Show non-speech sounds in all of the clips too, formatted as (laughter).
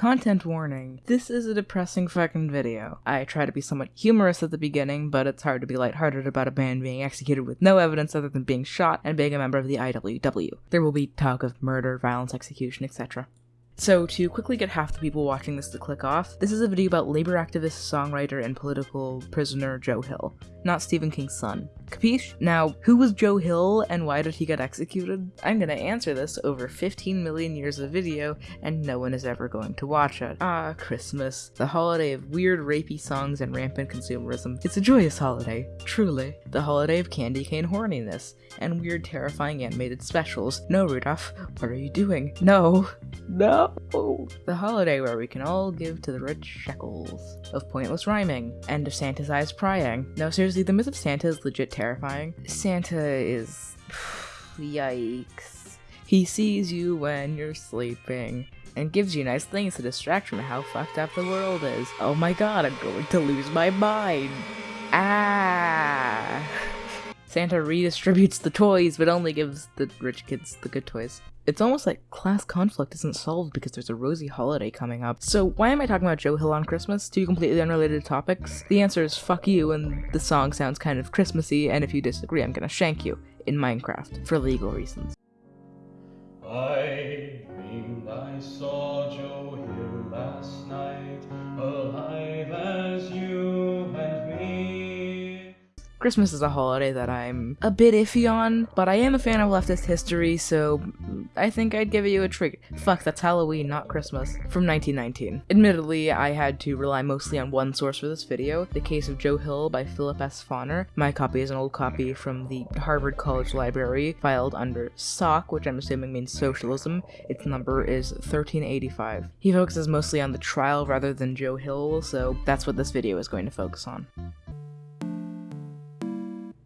Content warning. This is a depressing fucking video. I try to be somewhat humorous at the beginning, but it's hard to be lighthearted about a man being executed with no evidence other than being shot and being a member of the IWW. There will be talk of murder, violence, execution, etc. So, to quickly get half the people watching this to click off, this is a video about labor activist, songwriter, and political prisoner Joe Hill, not Stephen King's son. Capiche? Now, who was Joe Hill and why did he get executed? I'm gonna answer this over 15 million years of video, and no one is ever going to watch it. Ah, Christmas, the holiday of weird, rapey songs and rampant consumerism. It's a joyous holiday, truly. The holiday of candy cane horniness and weird, terrifying animated specials. No, Rudolph, what are you doing? No, no. The holiday where we can all give to the rich shekels of pointless rhyming and of Santa's eyes prying. No, seriously, the myth of Santa is legit terrifying. Santa is. (sighs) Yikes. He sees you when you're sleeping and gives you nice things to distract from how fucked up the world is. Oh my god, I'm going to lose my mind. Ah. (laughs) Santa redistributes the toys, but only gives the rich kids the good toys. It's almost like class conflict isn't solved because there's a rosy holiday coming up. So why am I talking about Joe Hill on Christmas? Two completely unrelated topics? The answer is fuck you, and the song sounds kind of Christmassy, and if you disagree, I'm gonna shank you in Minecraft for legal reasons. I dreamed Christmas is a holiday that I'm a bit iffy on, but I am a fan of leftist history, so I think I'd give you a trigger. Fuck, that's Halloween, not Christmas. From 1919. Admittedly, I had to rely mostly on one source for this video, The Case of Joe Hill by Philip S. Foner. My copy is an old copy from the Harvard College Library, filed under SOC, which I'm assuming means socialism. Its number is 1385. He focuses mostly on the trial rather than Joe Hill, so that's what this video is going to focus on.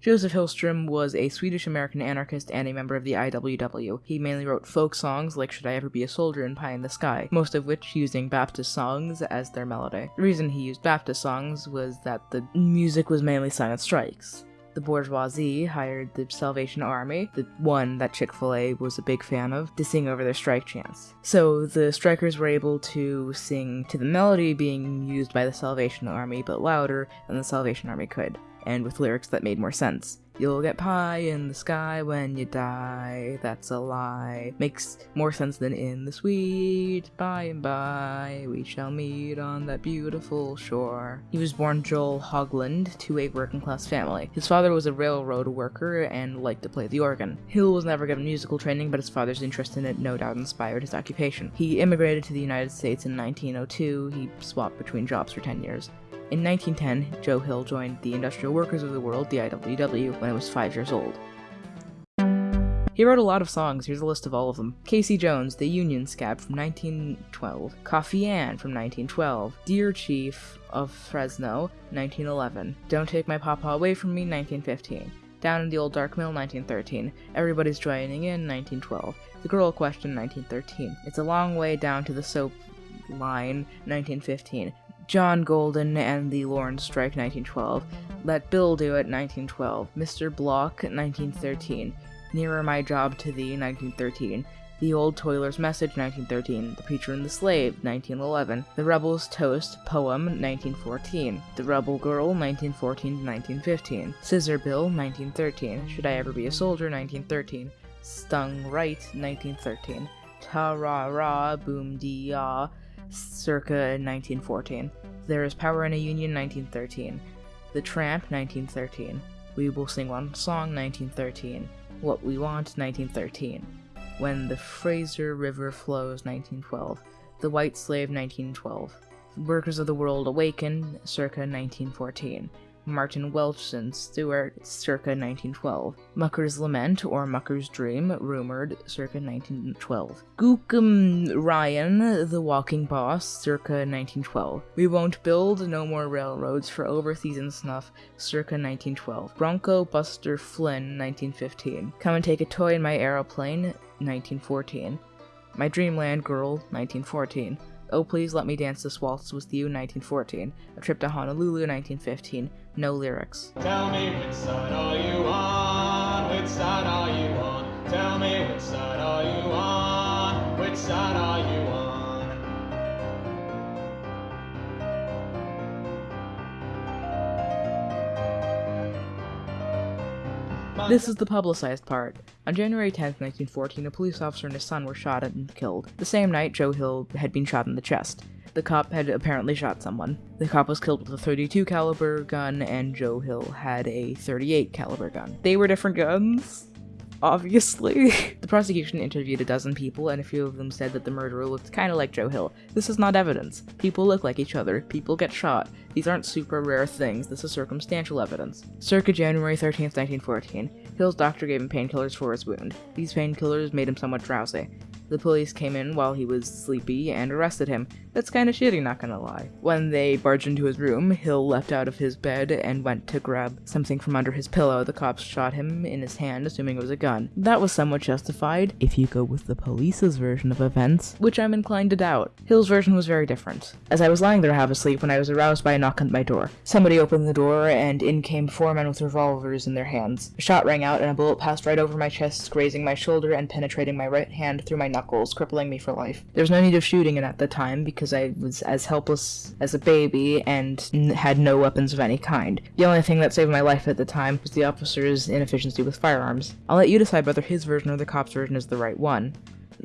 Joseph Hillstrom was a Swedish American anarchist and a member of the IWW. He mainly wrote folk songs like Should I Ever Be a Soldier and Pie in the Sky, most of which using Baptist songs as their melody. The reason he used Baptist songs was that the music was mainly sung strikes. The bourgeoisie hired the Salvation Army, the one that Chick fil A was a big fan of, to sing over their strike chants. So the strikers were able to sing to the melody being used by the Salvation Army, but louder than the Salvation Army could and with lyrics that made more sense. You'll get pie in the sky when you die, that's a lie. Makes more sense than in the sweet by and by, we shall meet on that beautiful shore. He was born Joel Hogland to a working class family. His father was a railroad worker and liked to play the organ. Hill was never given musical training, but his father's interest in it no doubt inspired his occupation. He immigrated to the United States in 1902, he swapped between jobs for 10 years. In 1910, Joe Hill joined the Industrial Workers of the World, the IWW, when he was five years old. He wrote a lot of songs, here's a list of all of them. Casey Jones, The Union Scab from 1912, Coffee Ann from 1912, Dear Chief of Fresno, 1911, Don't Take My Papa Away From Me, 1915, Down in the Old Dark Mill, 1913, Everybody's Joining In, 1912, The Girl Question, 1913, It's a Long Way Down to the Soap Line, 1915, John Golden and the Lawrence Strike 1912, Let Bill Do It 1912, Mr. Block 1913, Nearer My Job to Thee 1913, The Old Toiler's Message 1913, The Preacher and the Slave 1911, The Rebel's Toast Poem 1914, The Rebel Girl 1914 1915, Scissor Bill 1913, Should I Ever Be a Soldier 1913, Stung Right 1913, Ta Ra Ra Boom Dee Ah circa 1914. There is Power in a Union 1913. The Tramp 1913. We Will Sing One Song 1913. What We Want 1913. When the Fraser River Flows 1912. The White Slave 1912. Workers of the World Awaken circa 1914. Martin Welchson Stewart, circa 1912. Mucker's Lament or Mucker's Dream, rumored, circa 1912. Gookum Ryan, The Walking Boss, circa 1912. We Won't Build No More Railroads for Overseas and Snuff, circa 1912. Bronco Buster Flynn, 1915. Come and Take a Toy in My Aeroplane, 1914. My Dreamland Girl, 1914. Oh Please Let Me Dance This Waltz With You, 1914. A Trip to Honolulu, 1915. No lyrics. Tell me which side are you on? Which side are you on? Tell me which side are you on? Which side are you on? This is the publicized part. On January 10, 1914, a police officer and his son were shot and killed. The same night, Joe Hill had been shot in the chest. The cop had apparently shot someone. The cop was killed with a 32 caliber gun and Joe Hill had a 38 caliber gun. They were different guns obviously. (laughs) the prosecution interviewed a dozen people, and a few of them said that the murderer looked kind of like Joe Hill. This is not evidence. People look like each other. People get shot. These aren't super rare things. This is circumstantial evidence. Circa January 13th, 1914, Hill's doctor gave him painkillers for his wound. These painkillers made him somewhat drowsy. The police came in while he was sleepy and arrested him. That's kinda shitty, not gonna lie. When they barged into his room, Hill leapt out of his bed and went to grab something from under his pillow. The cops shot him in his hand, assuming it was a gun. That was somewhat justified, if you go with the police's version of events, which I'm inclined to doubt. Hill's version was very different. As I was lying there half asleep when I was aroused by a knock on my door. Somebody opened the door, and in came four men with revolvers in their hands. A shot rang out, and a bullet passed right over my chest, grazing my shoulder and penetrating my right hand through my knuckles, crippling me for life. There was no need of shooting it at the time because I was as helpless as a baby and had no weapons of any kind. The only thing that saved my life at the time was the officer's inefficiency with firearms. I'll let you decide whether his version or the cop's version is the right one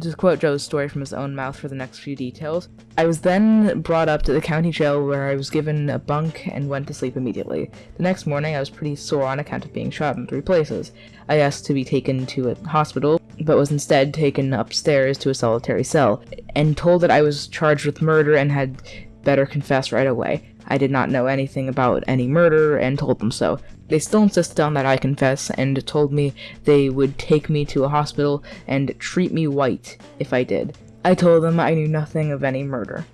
to quote Joe's story from his own mouth for the next few details. I was then brought up to the county jail where I was given a bunk and went to sleep immediately. The next morning I was pretty sore on account of being shot in three places. I asked to be taken to a hospital, but was instead taken upstairs to a solitary cell, and told that I was charged with murder and had better confess right away. I did not know anything about any murder and told them so. They still insisted on that I confess and told me they would take me to a hospital and treat me white if I did. I told them I knew nothing of any murder.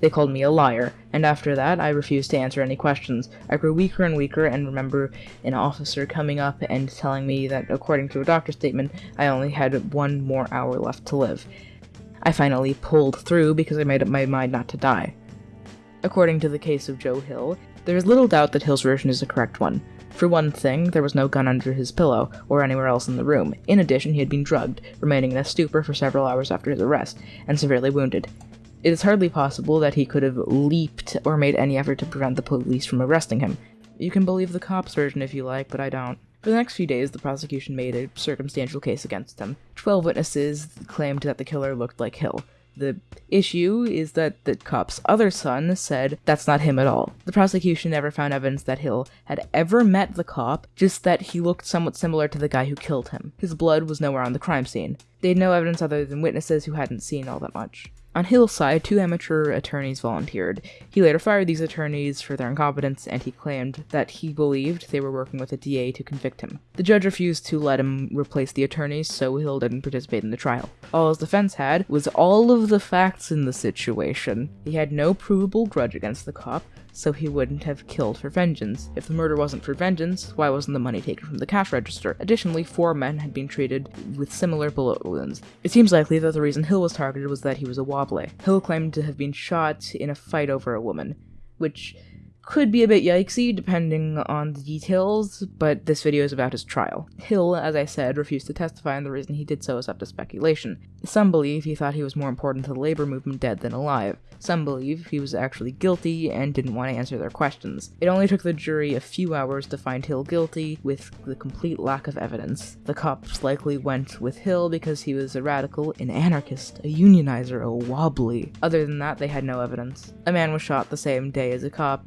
They called me a liar, and after that I refused to answer any questions. I grew weaker and weaker and remember an officer coming up and telling me that according to a doctor's statement, I only had one more hour left to live. I finally pulled through because I made up my mind not to die. According to the case of Joe Hill, there is little doubt that Hill's version is the correct one. For one thing, there was no gun under his pillow, or anywhere else in the room. In addition, he had been drugged, remaining in a stupor for several hours after his arrest, and severely wounded. It is hardly possible that he could have leaped or made any effort to prevent the police from arresting him. You can believe the cop's version if you like, but I don't. For the next few days, the prosecution made a circumstantial case against him. Twelve witnesses claimed that the killer looked like Hill. The issue is that the cop's other son said that's not him at all. The prosecution never found evidence that Hill had ever met the cop, just that he looked somewhat similar to the guy who killed him. His blood was nowhere on the crime scene. They had no evidence other than witnesses who hadn't seen all that much. On Hill's side, two amateur attorneys volunteered. He later fired these attorneys for their incompetence, and he claimed that he believed they were working with a DA to convict him. The judge refused to let him replace the attorneys, so Hill didn't participate in the trial. All his defense had was all of the facts in the situation. He had no provable grudge against the cop, so he wouldn't have killed for vengeance. If the murder wasn't for vengeance, why wasn't the money taken from the cash register? Additionally, four men had been treated with similar bullet wounds. It seems likely that the reason Hill was targeted was that he was a wobbly. Hill claimed to have been shot in a fight over a woman, which could be a bit yikesy depending on the details, but this video is about his trial. Hill, as I said, refused to testify, and the reason he did so is up to speculation. Some believe he thought he was more important to the labor movement dead than alive. Some believe he was actually guilty and didn't want to answer their questions. It only took the jury a few hours to find Hill guilty, with the complete lack of evidence. The cops likely went with Hill because he was a radical, an anarchist, a unionizer, a wobbly. Other than that, they had no evidence. A man was shot the same day as a cop,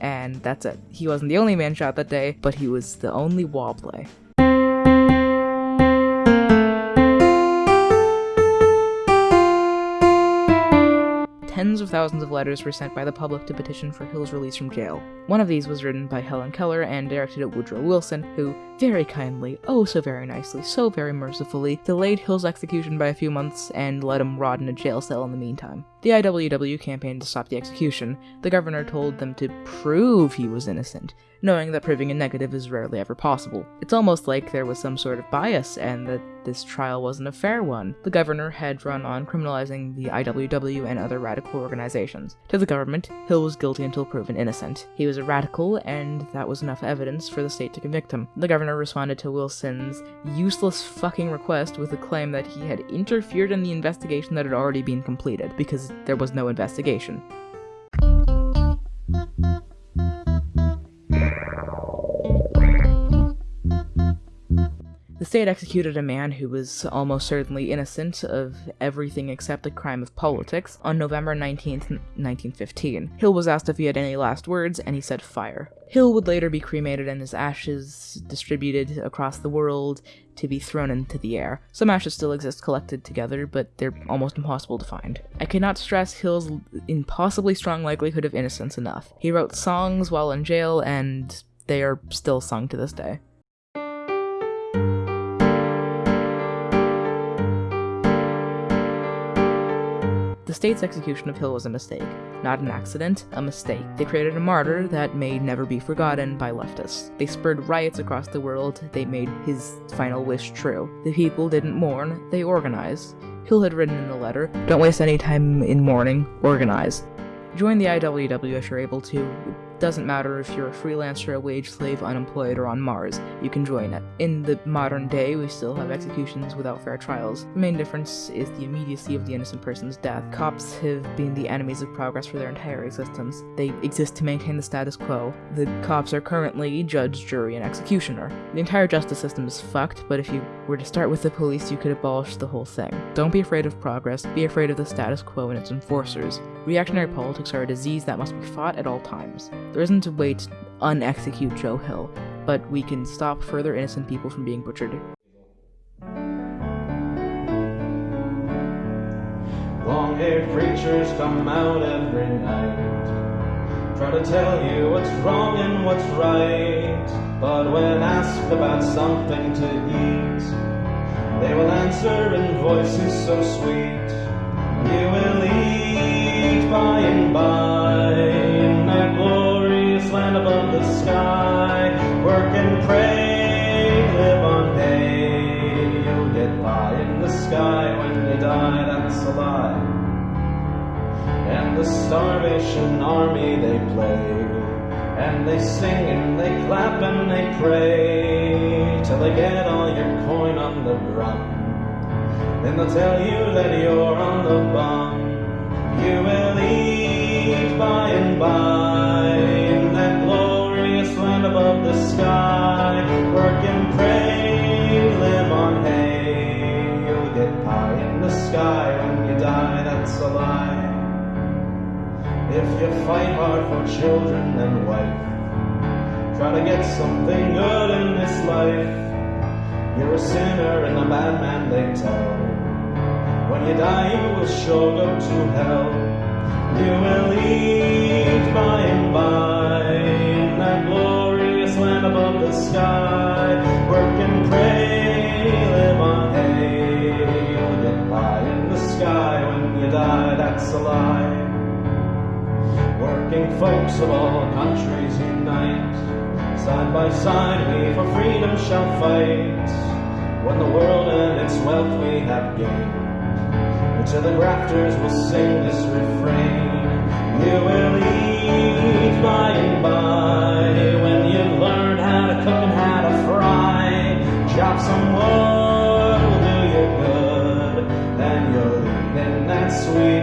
and that's it. He wasn't the only man shot that day, but he was the only wobbly. Tens of thousands of letters were sent by the public to petition for Hill's release from jail. One of these was written by Helen Keller and directed at Woodrow Wilson, who very kindly, oh so very nicely, so very mercifully, delayed Hill's execution by a few months and let him rot in a jail cell in the meantime. The IWW campaigned to stop the execution. The governor told them to prove he was innocent, knowing that proving a negative is rarely ever possible. It's almost like there was some sort of bias and that this trial wasn't a fair one. The governor had run on criminalizing the IWW and other radical organizations. To the government, Hill was guilty until proven innocent. He was a radical, and that was enough evidence for the state to convict him. The governor responded to Wilson's useless fucking request with a claim that he had interfered in the investigation that had already been completed, because there was no investigation. State executed a man who was almost certainly innocent of everything except the crime of politics on November 19, 1915. Hill was asked if he had any last words, and he said fire. Hill would later be cremated and his ashes distributed across the world to be thrown into the air. Some ashes still exist collected together, but they're almost impossible to find. I cannot stress Hill's impossibly strong likelihood of innocence enough. He wrote songs while in jail, and they are still sung to this day. The state's execution of Hill was a mistake, not an accident, a mistake. They created a martyr that may never be forgotten by leftists. They spurred riots across the world, they made his final wish true. The people didn't mourn, they organized. Hill had written in a letter, Don't waste any time in mourning, organize. Join the IWW if you're able to. Doesn't matter if you're a freelancer, a wage slave, unemployed, or on Mars, you can join it. In the modern day, we still have executions without fair trials. The main difference is the immediacy of the innocent person's death. Cops have been the enemies of progress for their entire existence. They exist to maintain the status quo. The cops are currently judge, jury, and executioner. The entire justice system is fucked, but if you were to start with the police, you could abolish the whole thing. Don't be afraid of progress, be afraid of the status quo and its enforcers. Reactionary politics are a disease that must be fought at all times. There isn't a way to unexecute Joe Hill, but we can stop further innocent people from being butchered. Long haired preachers come out every night, try to tell you what's wrong and what's right. But when asked about something to eat, they will answer in voices so sweet. You will eat by and by sky. Work and pray, live on hay. You'll get by in the sky when you die, that's a lie. And the starvation army they play. And they sing and they clap and they pray till they get all your coin on the drum. Then they'll tell you that you're on the bum. You will eat by and by you fight hard for children and wife, try to get something good in this life. You're a sinner and a bad man, they tell. When you die, you will sure go to hell. You will eat by and by in that glorious land above the sky. Work and pray, live on hay. You'll get by in the sky when you die, that's a lie. Working folks of all countries unite, side by side we for freedom shall fight. When the world and its wealth we have gained, until the grafters will sing this refrain. You will eat by and by, when you've learned how to cook and how to fry. Chop some wood will do you good, then you'll eat in that sweet